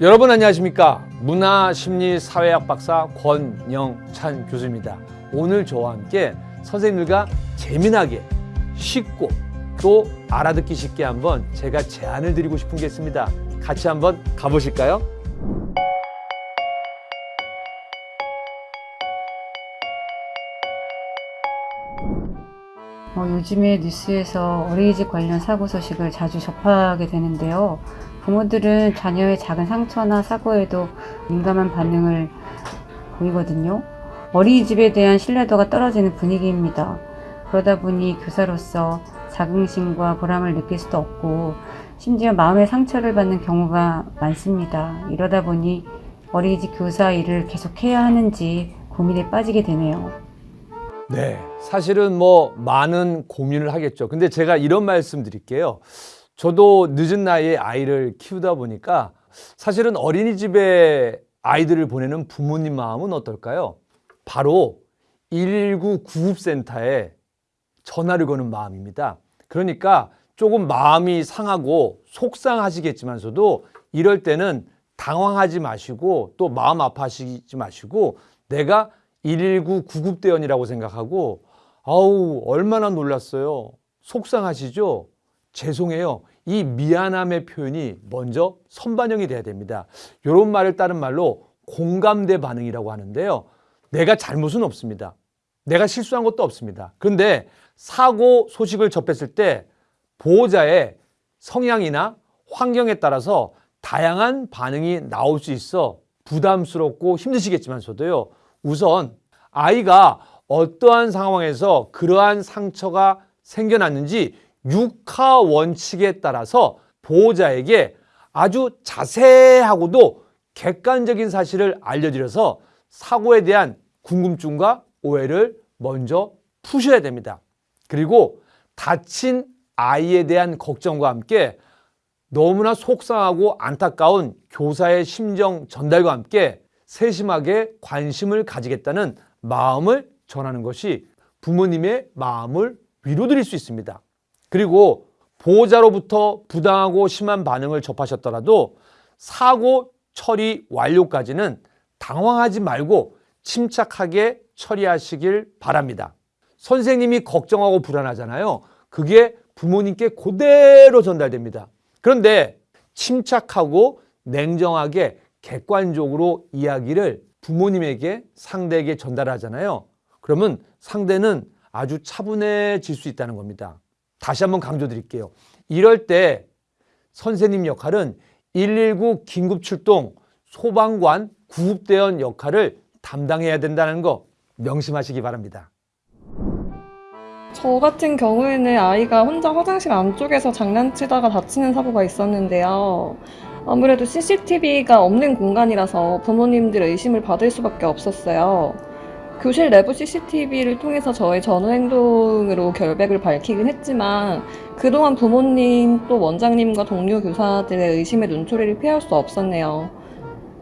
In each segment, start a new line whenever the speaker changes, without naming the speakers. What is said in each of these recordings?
여러분 안녕하십니까? 문화 심리 사회학 박사 권영찬 교수입니다. 오늘 저와 함께 선생님들과 재미나게 쉽고 또 알아듣기 쉽게 한번 제가 제안을 드리고 싶은 게 있습니다. 같이 한번 가보실까요?
어, 요즘에 뉴스에서 어린이집 관련 사고 소식을 자주 접하게 되는데요. 부모들은 자녀의 작은 상처나 사고에도 민감한 반응을 보이거든요. 어린이집에 대한 신뢰도가 떨어지는 분위기입니다. 그러다 보니 교사로서 자긍심과 보람을 느낄 수도 없고 심지어 마음의 상처를 받는 경우가 많습니다. 이러다 보니 어린이집 교사 일을 계속해야 하는지 고민에 빠지게 되네요.
네, 사실은 뭐 많은 고민을 하겠죠. 근데 제가 이런 말씀 드릴게요. 저도 늦은 나이에 아이를 키우다 보니까 사실은 어린이집에 아이들을 보내는 부모님 마음은 어떨까요? 바로 119 구급센터에 전화를 거는 마음입니다. 그러니까 조금 마음이 상하고 속상하시겠지만서도 이럴 때는 당황하지 마시고 또 마음 아파하시지 마시고 내가 119 구급대원이라고 생각하고 아우 얼마나 놀랐어요. 속상하시죠? 죄송해요. 이 미안함의 표현이 먼저 선반영이 돼야 됩니다. 이런 말을 따른 말로 공감대 반응이라고 하는데요. 내가 잘못은 없습니다. 내가 실수한 것도 없습니다. 그런데 사고 소식을 접했을 때 보호자의 성향이나 환경에 따라서 다양한 반응이 나올 수 있어 부담스럽고 힘드시겠지만서도요. 우선 아이가 어떠한 상황에서 그러한 상처가 생겨났는지 육하 원칙에 따라서 보호자에게 아주 자세하고도 객관적인 사실을 알려드려서 사고에 대한 궁금증과 오해를 먼저 푸셔야 됩니다. 그리고 다친 아이에 대한 걱정과 함께 너무나 속상하고 안타까운 교사의 심정 전달과 함께 세심하게 관심을 가지겠다는 마음을 전하는 것이 부모님의 마음을 위로드릴 수 있습니다. 그리고 보호자로부터 부당하고 심한 반응을 접하셨더라도 사고 처리 완료까지는 당황하지 말고 침착하게 처리하시길 바랍니다. 선생님이 걱정하고 불안하잖아요. 그게 부모님께 그대로 전달됩니다. 그런데 침착하고 냉정하게 객관적으로 이야기를 부모님에게 상대에게 전달하잖아요. 그러면 상대는 아주 차분해질 수 있다는 겁니다. 다시 한번 강조드릴게요. 이럴 때 선생님 역할은 119 긴급 출동 소방관 구급대원 역할을 담당해야 된다는 거 명심하시기 바랍니다.
저 같은 경우에는 아이가 혼자 화장실 안쪽에서 장난치다가 다치는 사고가 있었는데요. 아무래도 CCTV가 없는 공간이라서 부모님들 의심을 받을 수밖에 없었어요. 교실 내부 CCTV를 통해서 저의 전후 행동으로 결백을 밝히긴 했지만 그동안 부모님 또 원장님과 동료 교사들의 의심의 눈초리를 피할 수 없었네요.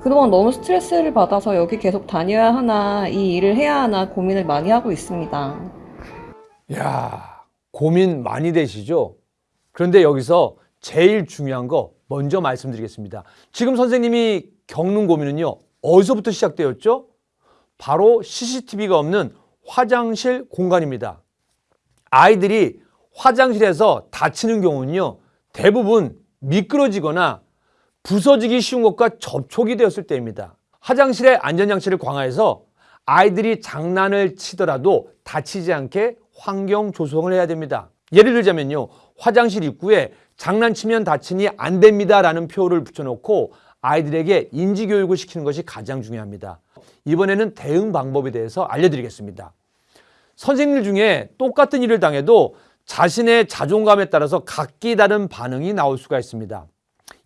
그동안 너무 스트레스를 받아서 여기 계속 다녀야 하나 이 일을 해야 하나 고민을 많이 하고 있습니다.
야 고민 많이 되시죠? 그런데 여기서 제일 중요한 거 먼저 말씀드리겠습니다. 지금 선생님이 겪는 고민은요. 어디서부터 시작되었죠? 바로 CCTV가 없는 화장실 공간입니다. 아이들이 화장실에서 다치는 경우는요. 대부분 미끄러지거나 부서지기 쉬운 것과 접촉이 되었을 때입니다. 화장실의 안전장치를 강화해서 아이들이 장난을 치더라도 다치지 않게 환경 조성을 해야 됩니다. 예를 들자면요. 화장실 입구에 장난치면 다치니 안 됩니다 라는 표를 붙여놓고 아이들에게 인지교육을 시키는 것이 가장 중요합니다. 이번에는 대응 방법에 대해서 알려드리겠습니다. 선생님들 중에 똑같은 일을 당해도 자신의 자존감에 따라서 각기 다른 반응이 나올 수가 있습니다.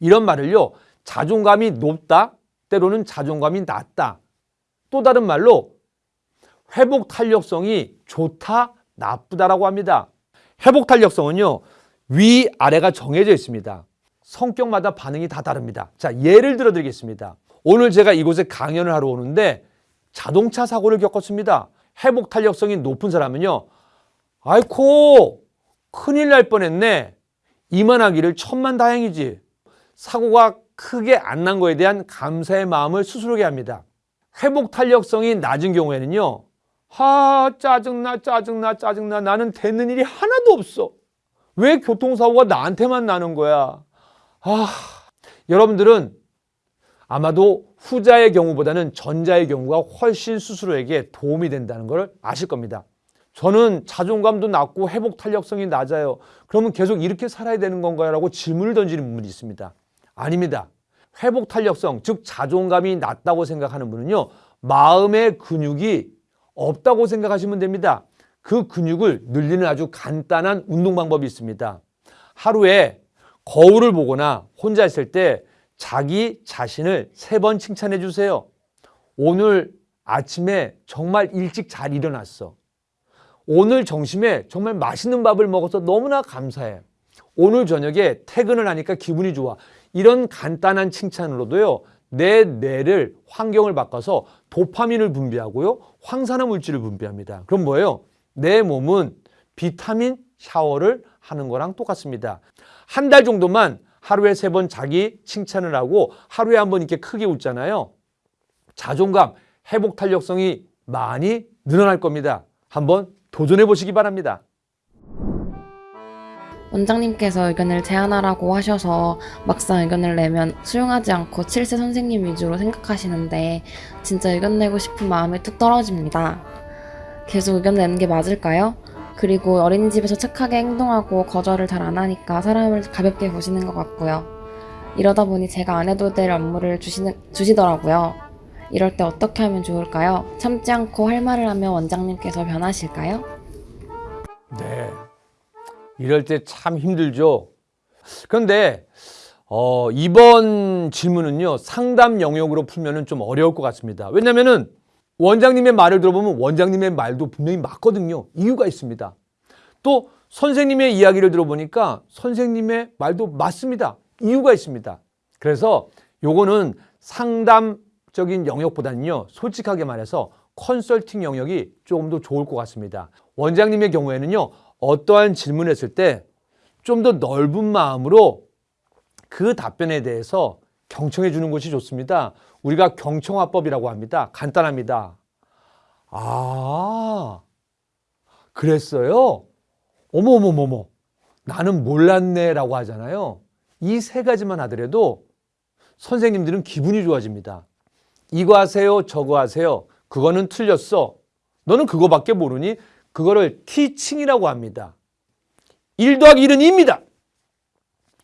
이런 말을요. 자존감이 높다, 때로는 자존감이 낮다. 또 다른 말로 회복 탄력성이 좋다, 나쁘다라고 합니다. 회복 탄력성은요. 위, 아래가 정해져 있습니다. 성격마다 반응이 다 다릅니다. 자, 예를 들어 드리겠습니다. 오늘 제가 이곳에 강연을 하러 오는데 자동차 사고를 겪었습니다. 회복 탄력성이 높은 사람은요. 아이코, 큰일 날 뻔했네. 이만하기를 천만 다행이지. 사고가 크게 안 난 거에 대한 감사의 마음을 스스로게 합니다. 회복 탄력성이 낮은 경우에는요. 하, 짜증나, 짜증나, 짜증나. 나는 되는 일이 하나도 없어. 왜 교통사고가 나한테만 나는 거야? 아, 여러분들은 아마도 후자의 경우보다는 전자의 경우가 훨씬 스스로에게 도움이 된다는 걸 아실 겁니다. 저는 자존감도 낮고 회복 탄력성이 낮아요. 그러면 계속 이렇게 살아야 되는 건가요? 라고 질문을 던지는 분이 있습니다. 아닙니다. 회복 탄력성, 즉 자존감이 낮다고 생각하는 분은요. 마음의 근육이 없다고 생각하시면 됩니다. 그 근육을 늘리는 아주 간단한 운동 방법이 있습니다. 하루에 거울을 보거나 혼자 있을 때 자기 자신을 세 번 칭찬해 주세요. 오늘 아침에 정말 일찍 잘 일어났어. 오늘 점심에 정말 맛있는 밥을 먹어서 너무나 감사해. 오늘 저녁에 퇴근을 하니까 기분이 좋아. 이런 간단한 칭찬으로도요, 내 뇌를 환경을 바꿔서 도파민을 분비하고요, 황산화 물질을 분비합니다. 그럼 뭐예요? 내 몸은 비타민 샤워를 하는 거랑 똑같습니다. 한 달 정도만 하루에 세 번 자기 칭찬을 하고 하루에 한 번 이렇게 크게 웃잖아요. 자존감, 회복 탄력성이 많이 늘어날 겁니다. 한번 도전해 보시기 바랍니다.
원장님께서 의견을 제안하라고 하셔서 막상 의견을 내면 수용하지 않고 칠세 선생님 위주로 생각하시는데 진짜 의견 내고 싶은 마음이 뚝 떨어집니다. 계속 의견 내는 게 맞을까요? 그리고 어린이집에서 착하게 행동하고 거절을 잘 안 하니까 사람을 가볍게 보시는 것 같고요. 이러다 보니 제가 안 해도 될 업무를 주시는, 주시더라고요. 이럴 때 어떻게 하면 좋을까요? 참지 않고 할 말을 하면 원장님께서 변하실까요?
네. 이럴 때 참 힘들죠. 그런데 어, 이번 질문은요 상담 영역으로 풀면은 좀 어려울 것 같습니다. 왜냐면은 원장님의 말을 들어보면 원장님의 말도 분명히 맞거든요. 이유가 있습니다. 또 선생님의 이야기를 들어보니까 선생님의 말도 맞습니다. 이유가 있습니다. 그래서 요거는 상담적인 영역보다는요 솔직하게 말해서 컨설팅 영역이 조금 더 좋을 것 같습니다. 원장님의 경우에는요 어떠한 질문을 했을 때 좀 더 넓은 마음으로 그 답변에 대해서 경청해 주는 것이 좋습니다. 우리가 경청화법이라고 합니다. 간단합니다. 아, 그랬어요? 어머머머머, 나는 몰랐네 라고 하잖아요. 이 세 가지만 하더라도 선생님들은 기분이 좋아집니다. 이거 하세요, 저거 하세요. 그거는 틀렸어. 너는 그거밖에 모르니? 그거를 티칭이라고 합니다. 1 더하기 1은 2입니다.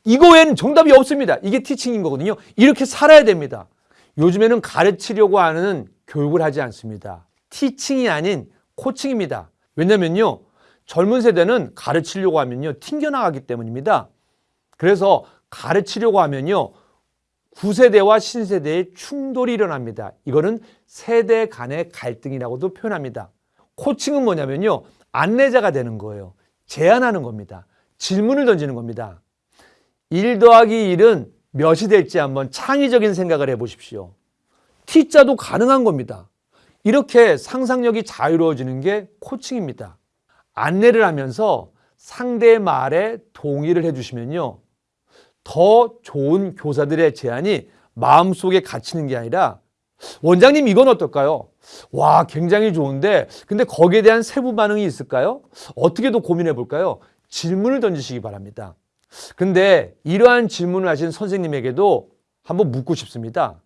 이거 외에는 정답이 없습니다. 이게 티칭인 거거든요. 이렇게 살아야 됩니다. 요즘에는 가르치려고 하는 교육을 하지 않습니다. 티칭이 아닌 코칭입니다. 왜냐면요. 젊은 세대는 가르치려고 하면요. 튕겨나가기 때문입니다. 그래서 가르치려고 하면요. 구세대와 신세대의 충돌이 일어납니다. 이거는 세대 간의 갈등이라고도 표현합니다. 코칭은 뭐냐면요. 안내자가 되는 거예요. 제안하는 겁니다. 질문을 던지는 겁니다. 1 더하기 1은 몇이 될지 한번 창의적인 생각을 해보십시오. T자도 가능한 겁니다. 이렇게 상상력이 자유로워지는 게 코칭입니다. 안내를 하면서 상대의 말에 동의를 해주시면요. 더 좋은 교사들의 제안이 마음속에 갇히는 게 아니라 원장님 이건 어떨까요? 와 굉장히 좋은데 근데 거기에 대한 세부 반응이 있을까요? 어떻게 더 고민해 볼까요? 질문을 던지시기 바랍니다. 근데 이러한 질문을 하신 선생님에게도 한번 묻고 싶습니다.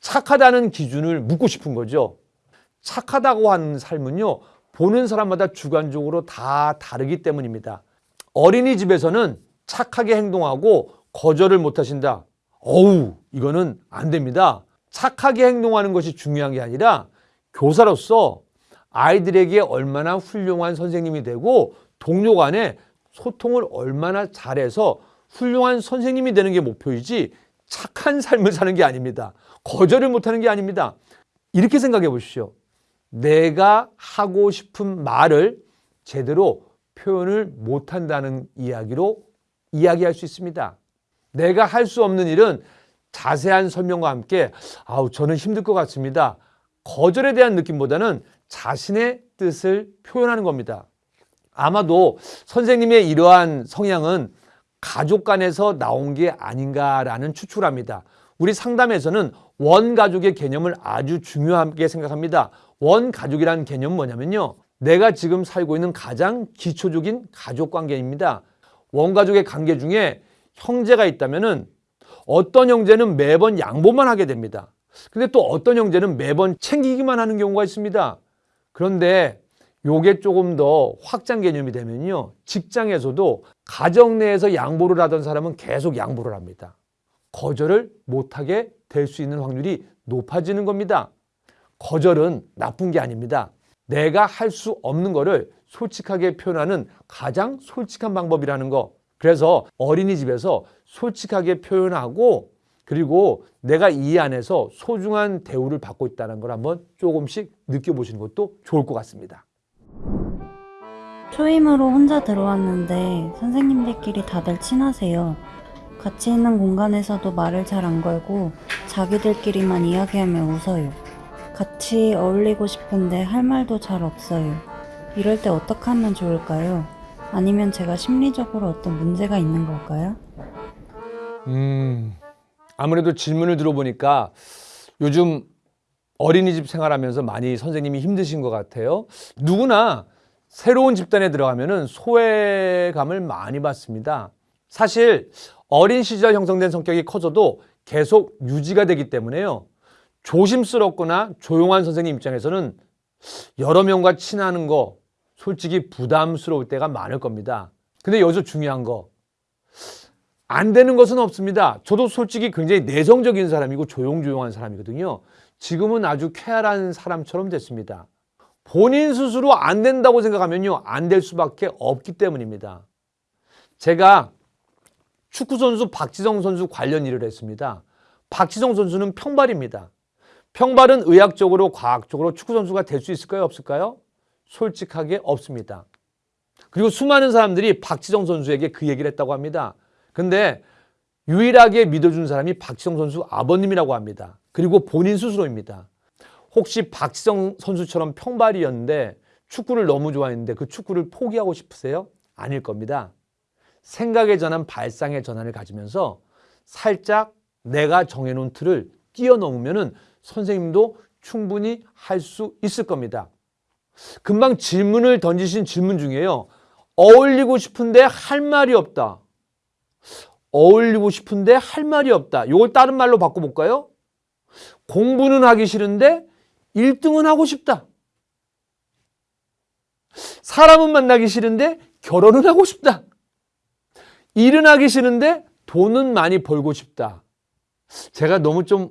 착하다는 기준을 묻고 싶은 거죠. 착하다고 하는 삶은요, 보는 사람마다 주관적으로 다 다르기 때문입니다. 어린이집에서는 착하게 행동하고 거절을 못 하신다. 어우, 이거는 안 됩니다. 착하게 행동하는 것이 중요한 게 아니라 교사로서 아이들에게 얼마나 훌륭한 선생님이 되고 동료 간에 소통을 얼마나 잘해서 훌륭한 선생님이 되는 게 목표이지 착한 삶을 사는 게 아닙니다. 거절을 못하는 게 아닙니다. 이렇게 생각해 보십시오. 내가 하고 싶은 말을 제대로 표현을 못한다는 이야기로 이야기할 수 있습니다. 내가 할 수 없는 일은 자세한 설명과 함께 아우 저는 힘들 것 같습니다. 거절에 대한 느낌보다는 자신의 뜻을 표현하는 겁니다. 아마도 선생님의 이러한 성향은 가족 간에서 나온 게 아닌가라는 추측을 합니다. 우리 상담에서는 원가족의 개념을 아주 중요하게 생각합니다. 원가족이라는 개념은 뭐냐면요. 내가 지금 살고 있는 가장 기초적인 가족 관계입니다. 원가족의 관계 중에 형제가 있다면 은 어떤 형제는 매번 양보만 하게 됩니다. 근데 또 어떤 형제는 매번 챙기기만 하는 경우가 있습니다. 그런데 요게 조금 더 확장 개념이 되면요. 직장에서도 가정 내에서 양보를 하던 사람은 계속 양보를 합니다. 거절을 못하게 될 수 있는 확률이 높아지는 겁니다. 거절은 나쁜 게 아닙니다. 내가 할 수 없는 거를 솔직하게 표현하는 가장 솔직한 방법이라는 거. 그래서 어린이집에서 솔직하게 표현하고 그리고 내가 이 안에서 소중한 대우를 받고 있다는 걸 한번 조금씩 느껴보시는 것도 좋을 것 같습니다.
초임으로 혼자 들어왔는데 선생님들끼리 다들 친하세요. 같이 있는 공간에서도 말을 잘 안 걸고 자기들끼리만 이야기하며 웃어요. 같이 어울리고 싶은데 할 말도 잘 없어요. 이럴 때 어떻게 하면 좋을까요? 아니면 제가 심리적으로 어떤 문제가 있는 걸까요?
음, 아무래도 질문을 들어보니까 요즘 어린이집 생활하면서 많이 선생님이 힘드신 것 같아요. 누구나 새로운 집단에 들어가면은 소외감을 많이 받습니다. 사실 어린 시절 형성된 성격이 커져도 계속 유지가 되기 때문에요. 조심스럽거나 조용한 선생님 입장에서는 여러 명과 친하는 거 솔직히 부담스러울 때가 많을 겁니다. 근데 여기서 중요한 거 안 되는 것은 없습니다. 저도 솔직히 굉장히 내성적인 사람이고 조용조용한 사람이거든요. 지금은 아주 쾌활한 사람처럼 됐습니다. 본인 스스로 안 된다고 생각하면요. 안 될 수밖에 없기 때문입니다. 제가 축구선수 박지성 선수 관련 일을 했습니다. 박지성 선수는 평발입니다. 평발은 의학적으로 과학적으로 축구선수가 될 수 있을까요? 없을까요? 솔직하게 없습니다. 그리고 수많은 사람들이 박지성 선수에게 그 얘기를 했다고 합니다. 근데 유일하게 믿어준 사람이 박지성 선수 아버님이라고 합니다. 그리고 본인 스스로입니다. 혹시 박지성 선수처럼 평발이었는데 축구를 너무 좋아했는데 그 축구를 포기하고 싶으세요? 아닐 겁니다. 생각의 전환, 발상의 전환을 가지면서 살짝 내가 정해놓은 틀을 뛰어넘으면 은 선생님도 충분히 할 수 있을 겁니다. 금방 질문을 던지신 질문 중에요. 어울리고 싶은데 할 말이 없다. 어울리고 싶은데 할 말이 없다. 이걸 다른 말로 바꿔볼까요? 공부는 하기 싫은데 1등은 하고 싶다. 사람은 만나기 싫은데 결혼은 하고 싶다. 일은 하기 싫은데 돈은 많이 벌고 싶다. 제가 너무 좀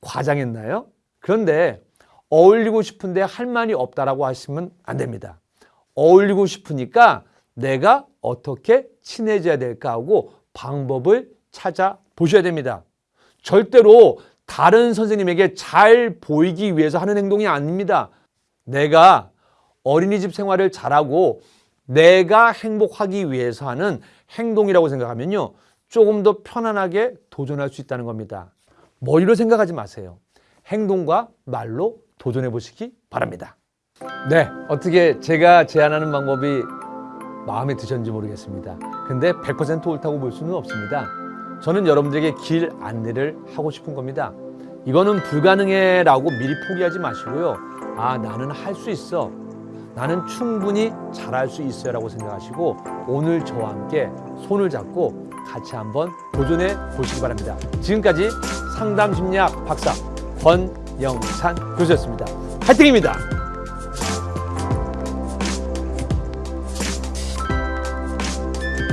과장했나요? 그런데 어울리고 싶은데 할 말이 없다라고 하시면 안 됩니다. 어울리고 싶으니까 내가 어떻게 친해져야 될까 하고 방법을 찾아 보셔야 됩니다. 절대로 다른 선생님에게 잘 보이기 위해서 하는 행동이 아닙니다. 내가 어린이집 생활을 잘하고 내가 행복하기 위해서 하는 행동이라고 생각하면요. 조금 더 편안하게 도전할 수 있다는 겁니다. 머리로 생각하지 마세요. 행동과 말로 도전해 보시기 바랍니다. 네, 어떻게 제가 제안하는 방법이 마음에 드셨는지 모르겠습니다. 근데 100% 옳다고 볼 수는 없습니다. 저는 여러분들에게 길 안내를 하고 싶은 겁니다. 이거는 불가능해 라고 미리 포기하지 마시고요. 아, 나는 할 수 있어. 나는 충분히 잘할 수 있어요 라고 생각하시고 오늘 저와 함께 손을 잡고 같이 한번 도전해 보시기 바랍니다. 지금까지 상담 심리학 박사 권영찬 교수였습니다. 화이팅입니다.